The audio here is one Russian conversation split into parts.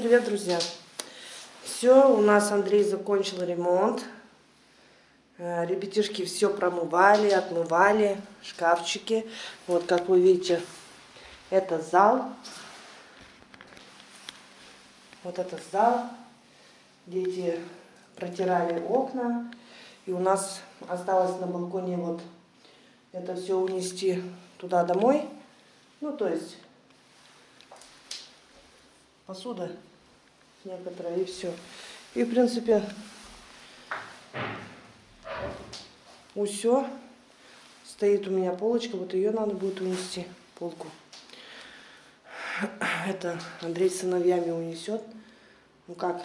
привет, друзья! Все, у нас Андрей закончил ремонт. Э, ребятишки все промывали, отмывали, шкафчики. Вот, как вы видите, это зал. Вот это зал. Дети протирали окна. И у нас осталось на балконе вот это все унести туда домой. Ну, то есть посуда некоторая и все. И, в принципе, все. Стоит у меня полочка, вот ее надо будет унести, полку. Это Андрей с сыновьями унесет. Ну как,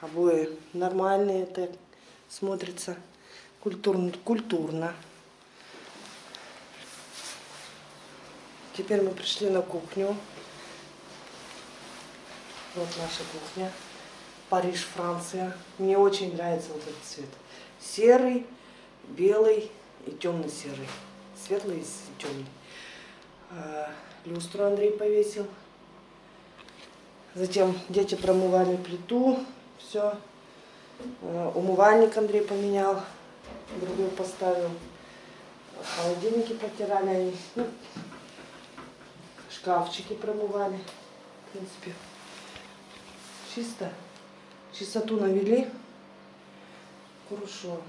обои нормальные, это смотрится культурно. культурно. Теперь мы пришли на кухню. Вот наша кухня. Париж, Франция. Мне очень нравится вот этот цвет. Серый, белый и темно-серый. Светлый и темный. А, люстру Андрей повесил. Затем дети промывали плиту. Все. А, умывальник Андрей поменял. Другой поставил. Холодильники протирали они. Ну, шкафчики промывали. В принципе, чисто. Чистоту навели. Хорошо.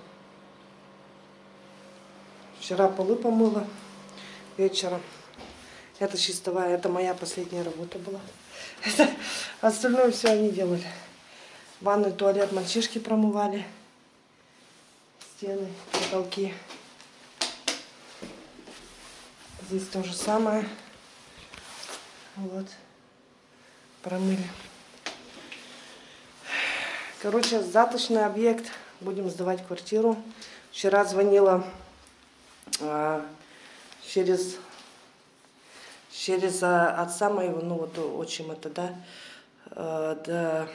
Вчера полы помыла вечером. Это чистовая, это моя последняя работа была. Это, остальное все они делали. Ванную, туалет мальчишки промывали. Стены, потолки. Здесь то же самое. Вот. Промыли. Короче, заточный объект. Будем сдавать квартиру. Вчера звонила а, через, через а, отца моего, ну вот отчим это, да, а, да,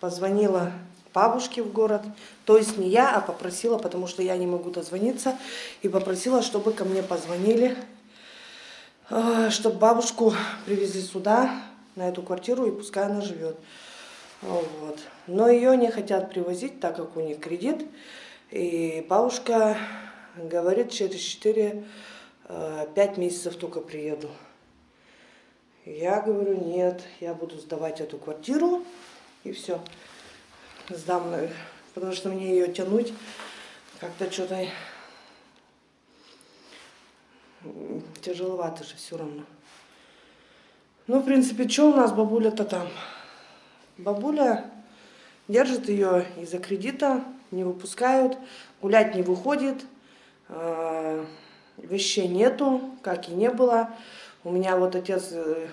позвонила бабушке в город, то есть не я, а попросила, потому что я не могу дозвониться, и попросила, чтобы ко мне позвонили, чтобы бабушку привезли сюда, на эту квартиру, и пускай она живет. Вот. Но ее не хотят привозить, так как у них кредит. И бабушка говорит, через 4-5 э, месяцев только приеду. Я говорю, нет, я буду сдавать эту квартиру, и все. Сдам, э, потому что мне ее тянуть как-то что-то тяжеловато же все равно. Ну, в принципе, что у нас бабуля-то там? Бабуля держит ее из-за кредита, не выпускают, гулять не выходит, э, вещей нету, как и не было. У меня вот отец э,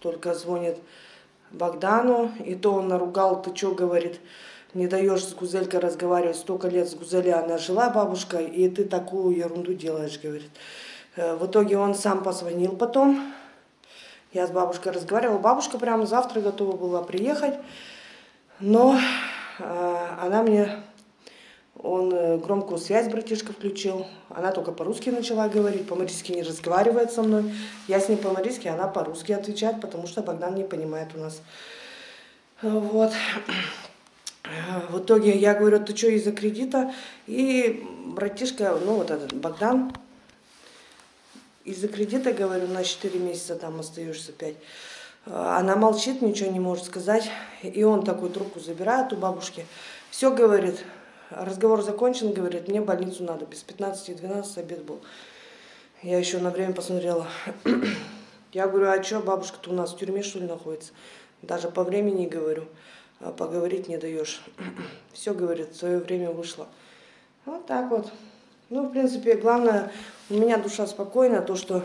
только звонит Богдану, и то он наругал, ты что, говорит, не даешь с Гузелькой разговаривать, столько лет с Гузелей она жила, бабушка, и ты такую ерунду делаешь, говорит. Э, в итоге он сам позвонил потом, я с бабушкой разговаривала. Бабушка прямо завтра готова была приехать. Но э, она мне, он э, громкую связь братишка включил. Она только по-русски начала говорить, по-марийски не разговаривает со мной. Я с ней по-марийски, она по-русски отвечает, потому что Богдан не понимает у нас. Вот. В итоге я говорю, ты что из-за кредита? И братишка, ну вот этот Богдан, из-за кредита, говорю, на 4 месяца там остаешься 5. Она молчит, ничего не может сказать. И он такую трубку забирает у бабушки. Все говорит, разговор закончен, говорит, мне больницу надо. Без 15-12 обед был. Я еще на время посмотрела. Я говорю, а что, бабушка-то у нас в тюрьме, что ли, находится? Даже по времени говорю, а поговорить не даешь. Все, говорит, свое время вышло. Вот так вот. Ну, в принципе, главное, у меня душа спокойна, то, что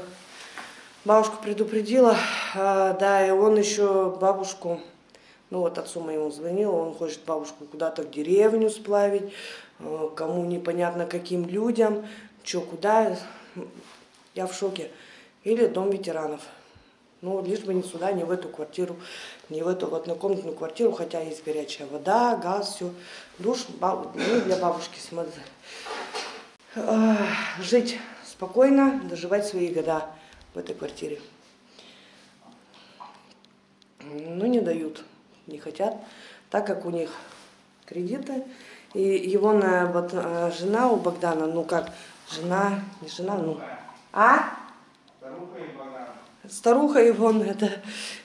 бабушка предупредила, а, да, и он еще бабушку, ну вот отцу моему звонил, он хочет бабушку куда-то в деревню сплавить, а, кому непонятно каким людям, что, куда, я в шоке. Или дом ветеранов. Ну, лишь бы не сюда, не в эту квартиру, не в эту вот однокомнатную квартиру, хотя есть горячая вода, газ, все. Душ баб... ну, для бабушки смотри. Жить спокойно доживать свои года в этой квартире. Ну, не дают. не хотят, так как у них кредиты. И его на, вот, э, жена у Богдана, ну как, жена, не жена, ну, а? Старуха его, это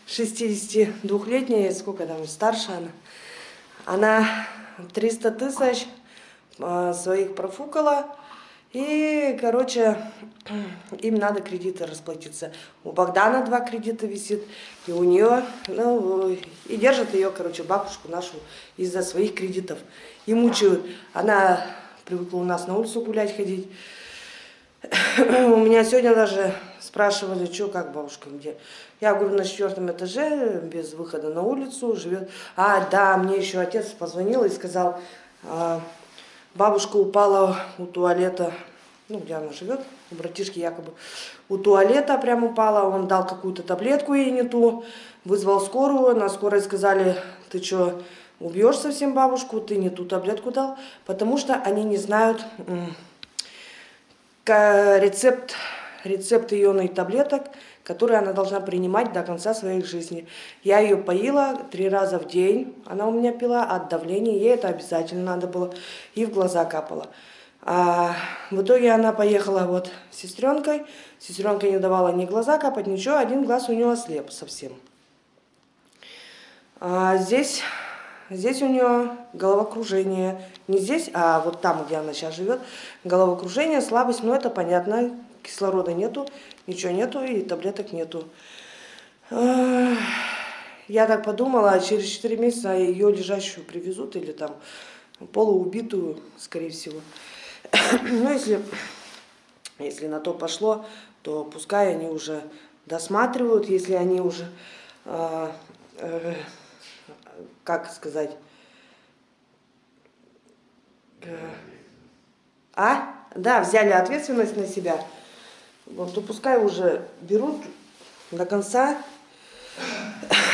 62-летняя, сколько там, старше она. Она 300 тысяч э, своих профукала. И, короче, им надо кредиты расплатиться. У Богдана два кредита висит, и у нее, ну, и держат ее, короче, бабушку нашу из-за своих кредитов. И мучают. Она привыкла у нас на улицу гулять, ходить. У меня сегодня даже спрашивали, что, как бабушка, где. Я говорю, на четвертом этаже, без выхода на улицу, живет. А, да, мне еще отец позвонил и сказал, «А, Бабушка упала у туалета, ну, где она живет, у братишки якобы, у туалета прям упала, он дал какую-то таблетку ей не ту, вызвал скорую, на скорой сказали, ты что, убьешь совсем бабушку, ты не ту таблетку дал, потому что они не знают рецепт, рецепт ионной таблеток, которые она должна принимать до конца своей жизни. Я ее поила три раза в день, она у меня пила от давления, ей это обязательно надо было, и в глаза капала. А в итоге она поехала вот с сестренкой, сестренка не давала ни глаза капать, ничего, один глаз у нее ослеп совсем. А здесь, здесь у нее головокружение, не здесь, а вот там, где она сейчас живет, головокружение, слабость, ну это понятно, кислорода нету, ничего нету и таблеток нету. Я так подумала, через 4 месяца ее лежащую привезут или там полуубитую, скорее всего. Ну, если, если на то пошло, то пускай они уже досматривают, если они уже, э, э, как сказать, э, а? Да, взяли ответственность на себя. Вот, то пускай уже берут до конца.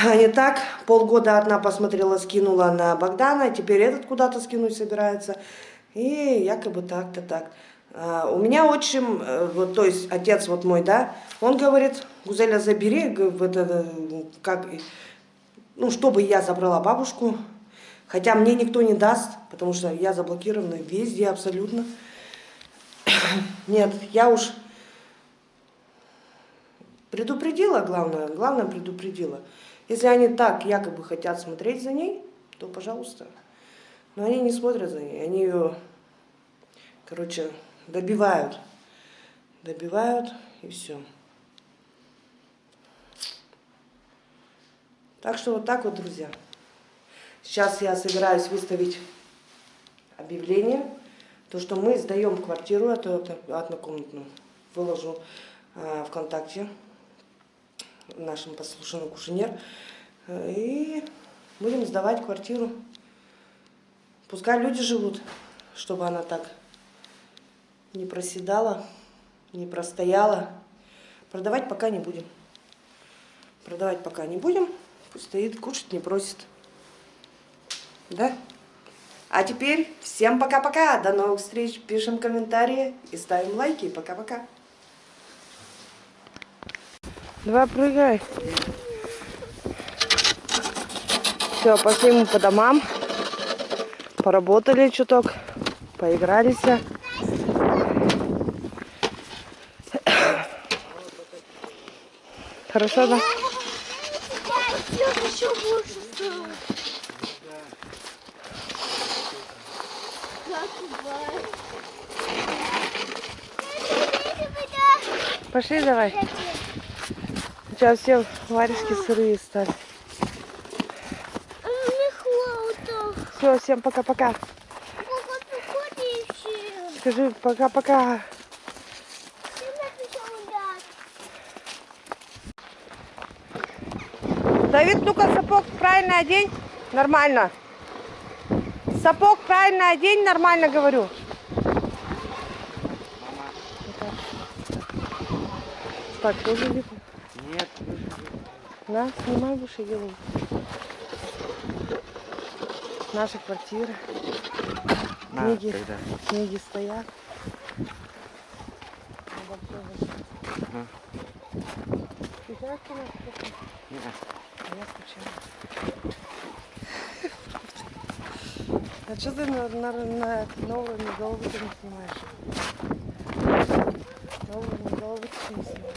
А не так, полгода одна посмотрела, скинула на Богдана, теперь этот куда-то скинуть собирается. И якобы так-то так. А, у меня отчим, э, вот, то есть отец вот мой, да, он говорит, Гузеля, забери, это, как, ну, чтобы я забрала бабушку, хотя мне никто не даст, потому что я заблокирована везде абсолютно. Нет, я уж Предупредила, главное, главное предупредила. Если они так якобы хотят смотреть за ней, то пожалуйста. Но они не смотрят за ней, они ее, короче, добивают. Добивают и все. Так что вот так вот, друзья. Сейчас я собираюсь выставить объявление, то, что мы сдаем квартиру, это однокомнатную, выложу э, ВКонтакте нашим послушным кушенер. И будем сдавать квартиру. Пускай люди живут, чтобы она так не проседала, не простояла. Продавать пока не будем. Продавать пока не будем. Пусть стоит, кушать не просит. Да? А теперь всем пока-пока. До новых встреч. Пишем комментарии и ставим лайки. Пока-пока. Давай прыгай. Все, пошли мы по домам. Поработали чуток, поигрались. Хорошо, да? Пошли давай. Сейчас все варежки сырые стали. Все, всем пока-пока. Скажи пока-пока. Давид, ну-ка сапог правильно одень. Нормально. Сапог правильно одень, нормально говорю. Так, тоже видно. Да, снимай выше голову. Наши квартиры. На, книги, тогда. книги стоят. Ага. Ты знаешь, что у нас Нет. А я скучаю. А что ты на, на, на новыми не снимаешь? Новыми головы ты не снимаешь.